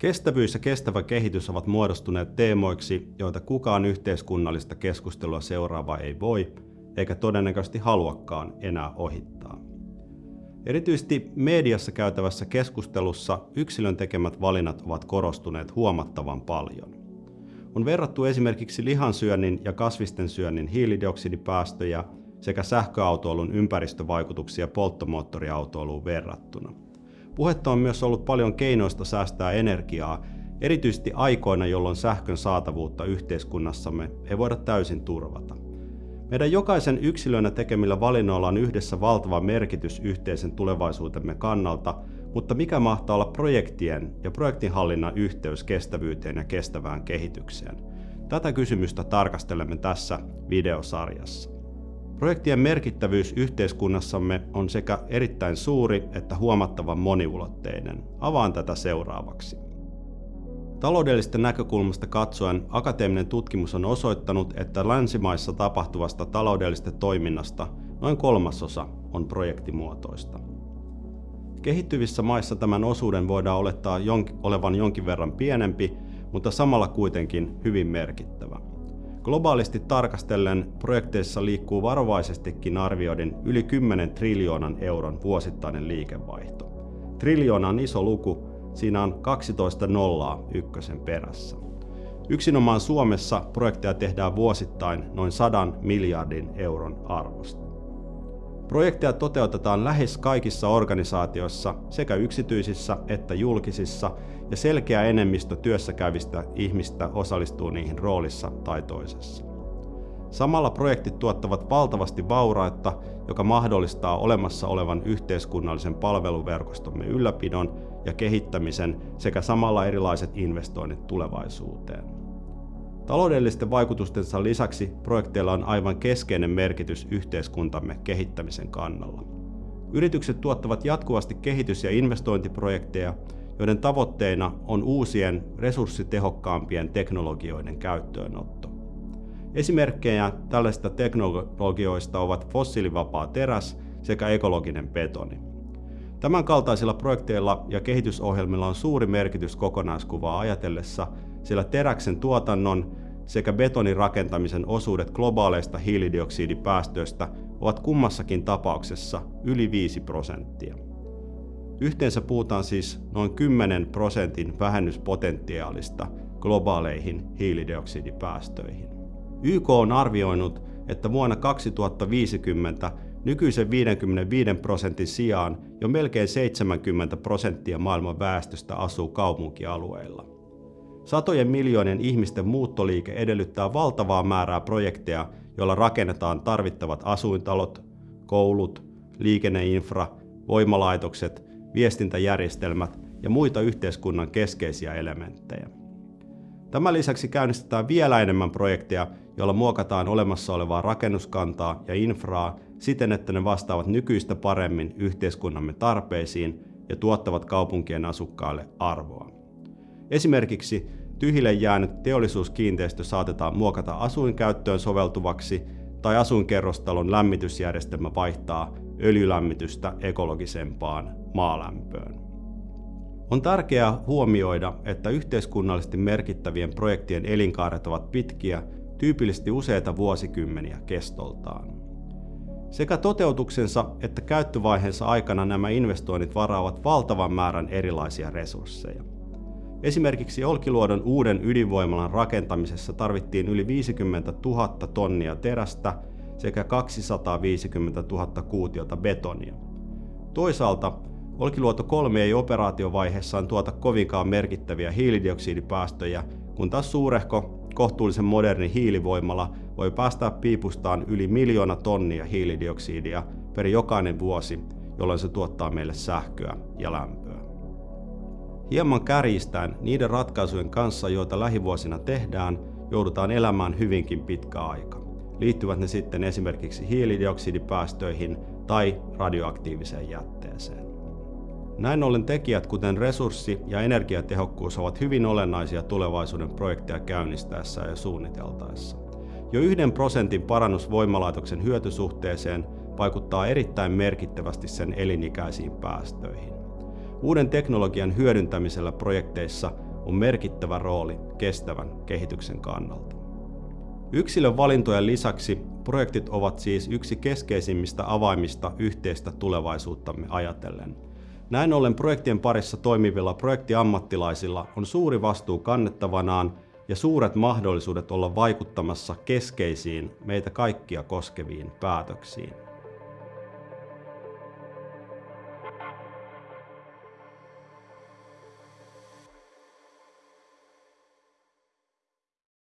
Kestävyys ja kestävä kehitys ovat muodostuneet teemoiksi, joita kukaan yhteiskunnallista keskustelua seuraava ei voi, eikä todennäköisesti haluakaan enää ohittaa. Erityisesti mediassa käytävässä keskustelussa yksilön tekemät valinnat ovat korostuneet huomattavan paljon. On verrattu esimerkiksi lihansyönnin ja kasvisten syönnin hiilidioksidipäästöjä sekä sähköautoilun ympäristövaikutuksia polttomoottoriautoiluun verrattuna. Puhetta on myös ollut paljon keinoista säästää energiaa, erityisesti aikoina, jolloin sähkön saatavuutta yhteiskunnassamme ei voida täysin turvata. Meidän jokaisen yksilönä tekemillä valinnoilla on yhdessä valtava merkitys yhteisen tulevaisuutemme kannalta, mutta mikä mahtaa olla projektien ja projektinhallinnan yhteys kestävyyteen ja kestävään kehitykseen? Tätä kysymystä tarkastelemme tässä videosarjassa. Projektien merkittävyys yhteiskunnassamme on sekä erittäin suuri että huomattavan moniulotteinen. Avaan tätä seuraavaksi. Taloudellisesta näkökulmasta katsoen akateeminen tutkimus on osoittanut, että länsimaissa tapahtuvasta taloudellisesta toiminnasta noin kolmasosa on projektimuotoista. Kehittyvissä maissa tämän osuuden voidaan olettaa olevan jonkin verran pienempi, mutta samalla kuitenkin hyvin merkittävä. Globaalisti tarkastellen projekteissa liikkuu varovaisestikin arvioiden yli 10 triljoonan euron vuosittainen liikevaihto. Triljoona on iso luku, siinä on 12 nollaa ykkösen perässä. Yksinomaan Suomessa projekteja tehdään vuosittain noin 100 miljardin euron arvosta. Projekteja toteutetaan lähes kaikissa organisaatioissa, sekä yksityisissä että julkisissa, ja selkeä enemmistö työssä käyvistä ihmistä osallistuu niihin roolissa tai toisessa. Samalla projektit tuottavat valtavasti vaurautta, joka mahdollistaa olemassa olevan yhteiskunnallisen palveluverkostomme ylläpidon ja kehittämisen sekä samalla erilaiset investoinnit tulevaisuuteen. Taloudellisten vaikutustensa lisäksi projekteilla on aivan keskeinen merkitys yhteiskuntamme kehittämisen kannalla. Yritykset tuottavat jatkuvasti kehitys- ja investointiprojekteja, joiden tavoitteena on uusien resurssitehokkaampien teknologioiden käyttöönotto. Esimerkkejä tällaisista teknologioista ovat fossiilivapaa teräs sekä ekologinen betoni. Tämän kaltaisilla projekteilla ja kehitysohjelmilla on suuri merkitys kokonaiskuvaa ajatellessa, sillä teräksen tuotannon sekä betonin rakentamisen osuudet globaaleista hiilidioksidipäästöistä ovat kummassakin tapauksessa yli 5 prosenttia. Yhteensä puhutaan siis noin 10 prosentin vähennyspotentiaalista globaaleihin hiilidioksidipäästöihin. YK on arvioinut, että vuonna 2050 nykyisen 55 prosentin sijaan jo melkein 70 prosenttia maailman väestöstä asuu kaupunkialueilla. Satojen miljoonien ihmisten muuttoliike edellyttää valtavaa määrää projekteja, joilla rakennetaan tarvittavat asuintalot, koulut, liikenneinfra, voimalaitokset, viestintäjärjestelmät ja muita yhteiskunnan keskeisiä elementtejä. Tämän lisäksi käynnistetään vielä enemmän projekteja, joilla muokataan olemassa olevaa rakennuskantaa ja infraa siten, että ne vastaavat nykyistä paremmin yhteiskunnamme tarpeisiin ja tuottavat kaupunkien asukkaille arvoa. Esimerkiksi tyhjille jäänyt teollisuuskiinteistö saatetaan muokata asuinkäyttöön soveltuvaksi tai asuinkerrostalon lämmitysjärjestelmä vaihtaa öljylämmitystä ekologisempaan maalämpöön. On tärkeää huomioida, että yhteiskunnallisesti merkittävien projektien elinkaaret ovat pitkiä, tyypillisesti useita vuosikymmeniä kestoltaan. Sekä toteutuksensa että käyttövaiheensa aikana nämä investoinnit varaavat valtavan määrän erilaisia resursseja. Esimerkiksi Olkiluodon uuden ydinvoimalan rakentamisessa tarvittiin yli 50 000 tonnia terästä sekä 250 000 kuutiota betonia. Toisaalta Olkiluoto 3 ei operaatiovaiheessaan tuota kovinkaan merkittäviä hiilidioksidipäästöjä, kun taas suurehko, kohtuullisen moderni hiilivoimala voi päästää piipustaan yli miljoona tonnia hiilidioksidia per jokainen vuosi, jolloin se tuottaa meille sähköä ja lämpöä. Hieman kärjistäen niiden ratkaisujen kanssa, joita lähivuosina tehdään, joudutaan elämään hyvinkin pitkä aika. Liittyvät ne sitten esimerkiksi hiilidioksidipäästöihin tai radioaktiiviseen jätteeseen. Näin ollen tekijät kuten resurssi- ja energiatehokkuus ovat hyvin olennaisia tulevaisuuden projekteja käynnistäessä ja suunniteltaessa. Jo yhden prosentin parannus voimalaitoksen hyötysuhteeseen vaikuttaa erittäin merkittävästi sen elinikäisiin päästöihin. Uuden teknologian hyödyntämisellä projekteissa on merkittävä rooli kestävän kehityksen kannalta. Yksilön valintojen lisäksi projektit ovat siis yksi keskeisimmistä avaimista yhteistä tulevaisuuttamme ajatellen. Näin ollen projektien parissa toimivilla projektiammattilaisilla on suuri vastuu kannettavanaan ja suuret mahdollisuudet olla vaikuttamassa keskeisiin meitä kaikkia koskeviin päätöksiin.